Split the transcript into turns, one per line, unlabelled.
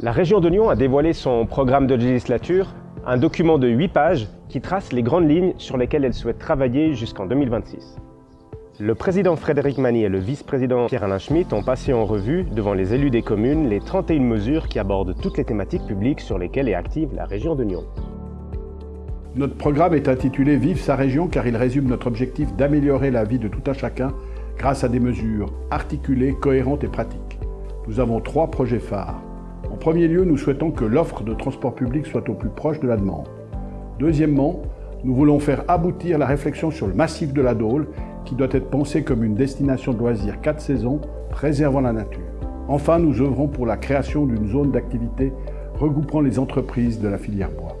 La région de Lyon a dévoilé son programme de législature, un document de 8 pages qui trace les grandes lignes sur lesquelles elle souhaite travailler jusqu'en 2026. Le président Frédéric Mani et le vice-président Pierre-Alain Schmitt ont passé en revue, devant les élus des communes, les 31 mesures qui abordent toutes les thématiques publiques sur lesquelles est active la région de Lyon.
Notre programme est intitulé Vive sa région car il résume notre objectif d'améliorer la vie de tout un chacun grâce à des mesures articulées, cohérentes et pratiques. Nous avons trois projets phares. En premier lieu, nous souhaitons que l'offre de transport public soit au plus proche de la demande. Deuxièmement, nous voulons faire aboutir la réflexion sur le massif de la Dôle, qui doit être pensé comme une destination de loisirs quatre saisons, préservant la nature. Enfin, nous œuvrons pour la création d'une zone d'activité regroupant les entreprises de la filière bois.